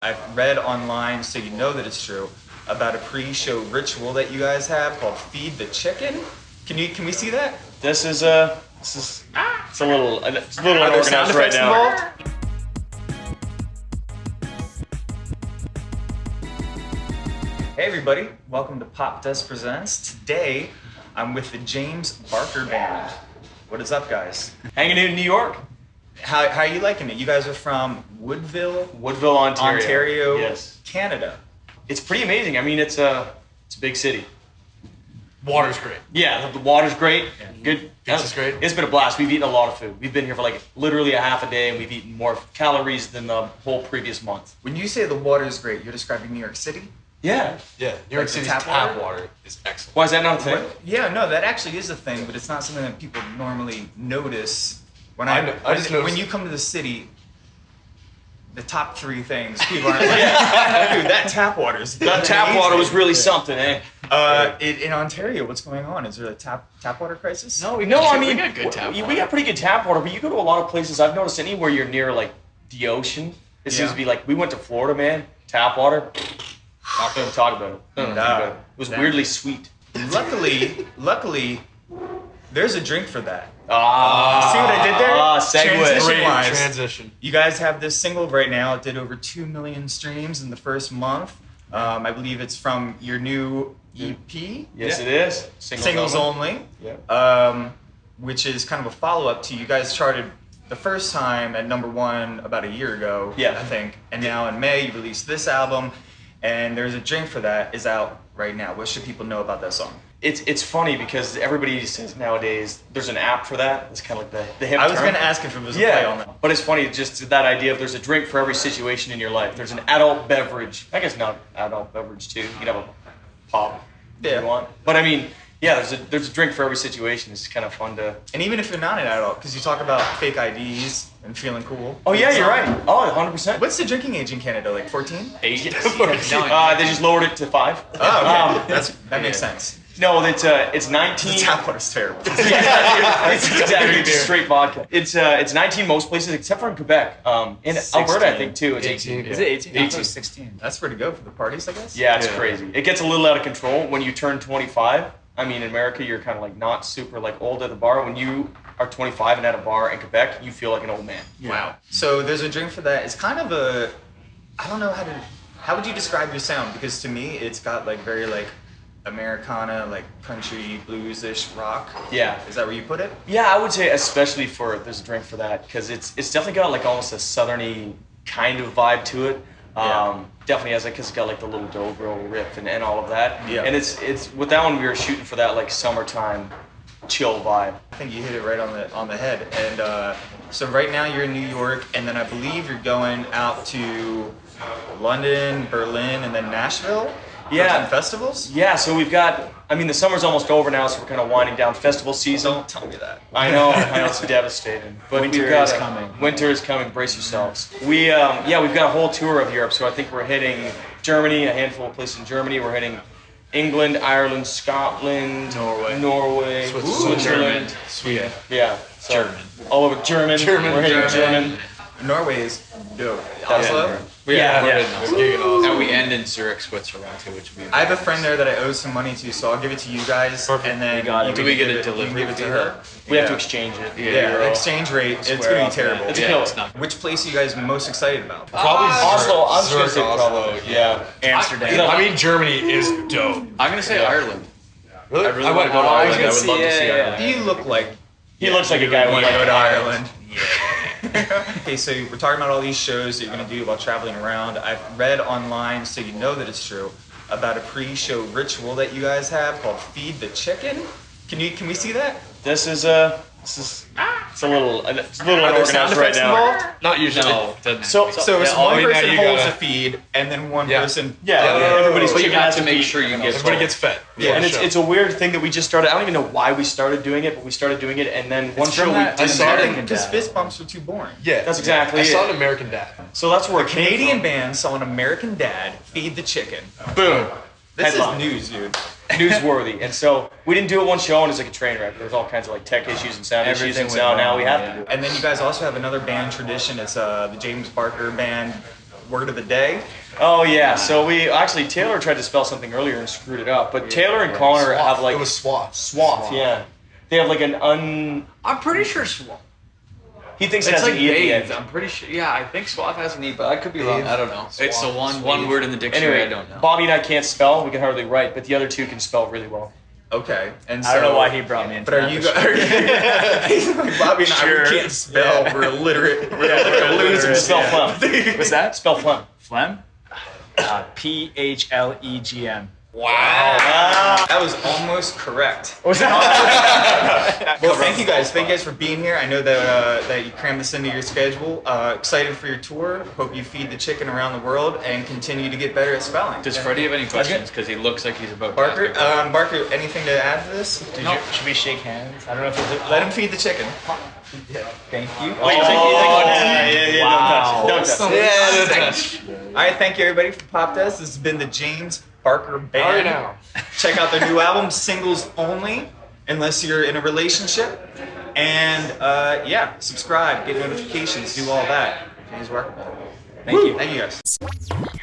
I've read online, so you know that it's true, about a pre-show ritual that you guys have called "Feed the Chicken." Can you can we see that? This is a this is it's a little uh, it's a little Are there sound unorganized right now. involved? Hey everybody, welcome to Popdust Presents. Today, I'm with the James Barker Band. What is up, guys? Hanging in New York, How, how are you liking it? You guys are from Woodville, Woodville, Ontario. Ontario, Yes, Canada. it's pretty amazing. I mean, it's a it's a big city. Water's great. Yeah, the water's great. Good. Pizza's great. It's been a blast. We've eaten a lot of food. We've been here for like literally a half a day, and we've eaten more calories than the whole previous month. When you say the water is great, you're describing New York City? Yeah. Yeah, New York the City's tap tap, water? water? is excellent. Why is that not a thing? What? Yeah, no, that actually is a thing, but it's not something that people normally notice. When I, I know- I when, just when noticed- you come to the city, the top three things people aren't like, dude, that tap water is That tap water was really something, eh? Uh, in, in Ontario, what's going on? Is there a tap tap water crisis? No, we No, I mean we got good tap we, water. we got pretty good tap water, but you go to a lot of places. I've noticed anywhere you're near like the ocean, it seems Yeah. to be like we went to Florida, man. Tap water. Not gonna talk about it. No, no, No. no. It was That- weirdly sweet. Luckily, luckily, there's a drink for that. Ah, See what I did there? Ah, segue. Transition wise, transition. You guys have this single right now. It did over two million streams in the first month. Um, I believe it's from your new EP, Yes, Yeah. it is. Singles, Singles only. Only. Yeah. um, which is kind of a follow up to you guys charted the first time at number one about a year ago, Yeah. I think, and now in May you released this album, and there's a drink for that is out right now. What should people know about that song? It's it's funny because everybody says nowadays there's an app for that. It's kind of like the the hip I was term. gonna ask if it was a play on Yeah, that. but it's funny just that idea of there's a drink for every situation in your life. There's an adult beverage. I guess not adult beverage too. You can have a pop if Yeah. you want. But I mean, yeah, there's a there's a drink for every situation. It's kind of fun to. And even if you're not an adult, because you talk about fake IDs and feeling cool. Oh yeah, you're right. Oh, 100 percent. What's the drinking age in Canada? Like 14? Uh, they just lowered it to five. Oh, okay. Um, That's that makes sense. No, it's uh, it's 19. The tap water's terrible. yeah, it's exactly it's just straight vodka. It's uh, it's 19 most places except for in Quebec. Um, in Alberta, I think too. It's 18. Is it 18? I thought it was 18. 16. That's where to go for the parties, I guess. Yeah, it's Yeah. crazy. It gets a little out of control when you turn 25. I mean, in America, you're kind of like not super like old at the bar. When you are 25 and at a bar in Quebec, you feel like an old man. Wow. So there's a drink for that. It's kind of a, I don't know how to, how would you describe your sound? Because to me, it's got like very like Americana, like country blues-ish rock. Yeah. Is that where you put it? Yeah, I would say especially for there's a drink for that because it's it's definitely got like almost a southerny kind of vibe to it. Yeah. Um, definitely has like cause it's got like the little dobro riff and, and all of that. Yeah. And it's it's with that one we were shooting for that like summertime chill vibe. I think you hit it right on the on the head. And uh, so right now you're in New York, and then I believe you're going out to London, Berlin, and then Nashville. For Yeah. some festivals. Yeah, so we've got. I mean, the summer's almost over now, so we're kind of winding down festival season. Don't tell me that. I know, I know it's devastating. But Winter we've got is coming. Winter is coming. Brace yourselves. We, um, yeah, we've got a whole tour of Europe. So I think we're hitting Germany, a handful of places in Germany. We're hitting England, Ireland, Scotland, Norway. Norway, Switzerland. Switzerland. Sweden. Yeah, so German. All over German. German, We're hitting German. German. Norway is dope. Oslo. it. Yeah, Yeah, we're yeah. hitting us. Gigging And we end in Zurich, Switzerland too, which would be. I have a friend there that I owe some money to, so I'll give it to you guys, Perfect. and then We got it. you Do we get a it- you delivery give it to her. though? We have to exchange it. Yeah, Euro. exchange rate. It's gonna be terrible. It's yeah, it's not. Which place are you guys most excited about? Uh, probably Oslo. I'm just gonna Zurich, say Oslo. Yeah. Amsterdam. I mean, Germany is dope. I'm gonna say Yeah. Ireland. Really? I really want to go to Ireland. I would love to see yeah, Ireland. You look like He looks like a guy you with want to go to Ireland. Ireland. okay, so we're talking about all these shows that you're gonna do while traveling around. I've read online, so you know that it's true, about a pre-show ritual that you guys have called "Feed the Chicken." Can you can we see that? This is a. This is. Ah, It's a little. It's a little Are there sound unorganized right effects now. involved? Not usually. No, doesn't So- have. So it's Yeah, one person holds gotta- the feed, and then one Yeah. person. Yeah, Yeah. yeah. everybody's But you have to make sure you get Everybody full. gets fed. Yeah, and it's, it's a weird thing that we just started. I don't even know why we started doing it, but we started doing it, and then one show from we that- I saw it Because fist bumps were too boring. yeah, That's exactly I saw an American Dad. So that's where a Canadian band saw an American dad feed the chicken. Boom. This Headline. is news, dude. Newsworthy. And so we didn't do it one show, and it's like a train wreck. There's all kinds of like tech issues and sound issues, Everything and went so now we have yeah. to do it. And then you guys also have another band tradition. It's uh, the James Barker Band word of the day. Oh yeah. So we actually Taylor tried to spell something earlier and screwed it up. But Taylor and Connor have like it was swath. swath. Yeah. They have like an un. I'm pretty sure swath. He thinks it It's has like an e at the bathed. end. I'm pretty sure. Yeah, I think swath has an e, but I could be wrong. I don't know. It's the Swath, one swathe. one word in the dictionary. Anyway, I don't know. Bobby and I can't spell. We can hardly write, but the other two can spell really well. Okay, and so, I don't know why he brought me into But are that, you but guys? He's like Bobby and I we can't spell. Yeah. We're illiterate. We're, Yeah, we're we're losers. illiterate, Spell yeah. phlegm. What's that? Spell phlegm. Phlegm? Uh, P H L E G M. Wow. That was almost correct. Was that? Well, thank you guys. Thank you guys for being here. I know that uh, that you crammed this into your schedule. Uh, excited for your tour. Hope you feed the chicken around the world and continue to get better at spelling. Does Freddie have any questions? Because he looks like he's about. to Barker, ask um, Barker, anything to add to this? Did No. you Should we shake hands? I don't know if it's let him feed the chicken? Thank you. Oh, yeah, yeah, yeah, Wow. Don't touch. Don't touch. Yeah, no touch. All right, thank you everybody for Popdust. This has been the James Barker Band. Right now. Check out their new album, singles only, unless you're in a relationship. And uh, yeah, subscribe, get notifications, do all that. James Barker Band. Thank you. Thank you guys.